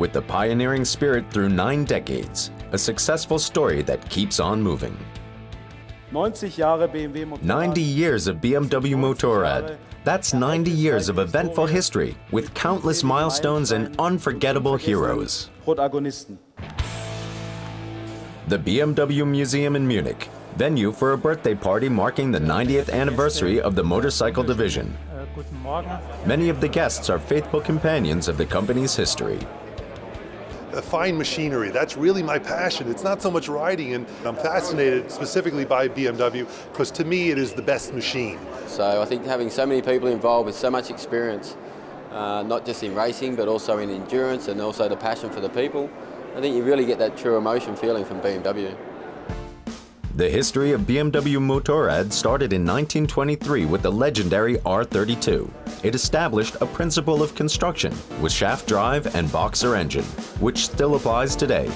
with the pioneering spirit through nine decades, a successful story that keeps on moving. 90 years of BMW Motorrad. That's 90 years of eventful history with countless milestones and unforgettable heroes. The BMW Museum in Munich, venue for a birthday party marking the 90th anniversary of the motorcycle division. Äh, Many of the guests are faithful companions of the company's history fine machinery. That's really my passion. It's not so much riding, and I'm fascinated specifically by BMW because to me it is the best machine. So I think having so many people involved with so much experience, uh, not just in racing but also in endurance and also the passion for the people, I think you really get that true emotion feeling from BMW. The history of BMW Motorrad started in 1923 with the legendary R32. It established a principle of construction with shaft drive and boxer engine, which still applies today.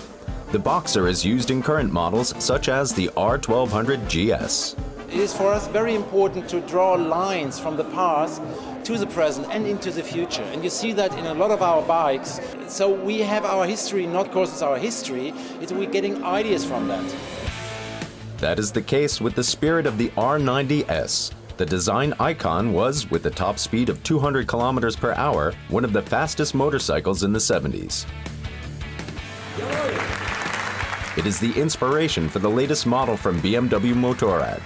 The boxer is used in current models such as the R1200 GS. It is for us very important to draw lines from the past to the present and into the future. And you see that in a lot of our bikes. So we have our history, not because it's our history, it's we're getting ideas from that. That is the case with the spirit of the R90S. The design icon was, with a top speed of 200 kilometers per hour, one of the fastest motorcycles in the 70s. It is the inspiration for the latest model from BMW Motorrad,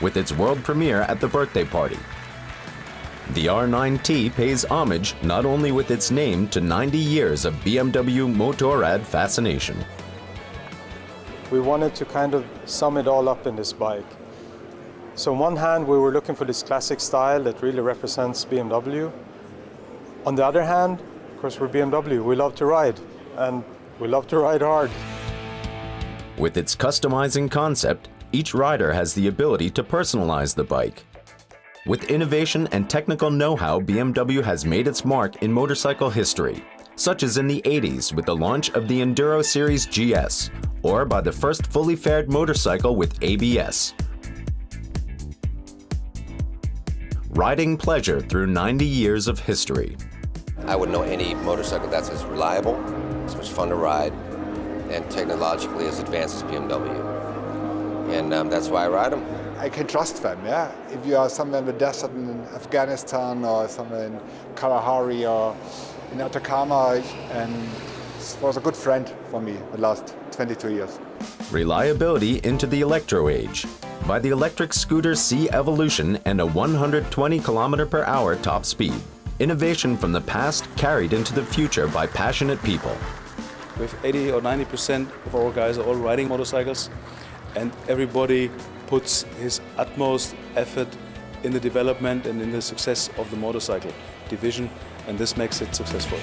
with its world premiere at the birthday party. The R9T pays homage not only with its name to 90 years of BMW Motorrad fascination, we wanted to kind of sum it all up in this bike. So on one hand, we were looking for this classic style that really represents BMW. On the other hand, of course, we're BMW. We love to ride, and we love to ride hard. With its customizing concept, each rider has the ability to personalize the bike. With innovation and technical know-how, BMW has made its mark in motorcycle history, such as in the 80s with the launch of the Enduro Series GS, or by the first fully faired motorcycle with ABS. Riding pleasure through 90 years of history. I wouldn't know any motorcycle that's as reliable, as much fun to ride, and technologically as advanced as BMW. And um, that's why I ride them. I can trust them, yeah. If you are somewhere in the desert in Afghanistan or somewhere in Kalahari or in Atacama, and was a good friend for me the last 22 years. Reliability into the electro age by the electric scooter C Evolution and a 120 km per hour top speed. Innovation from the past carried into the future by passionate people. With 80 or 90% of our guys are all riding motorcycles and everybody puts his utmost effort in the development and in the success of the motorcycle division and this makes it successful.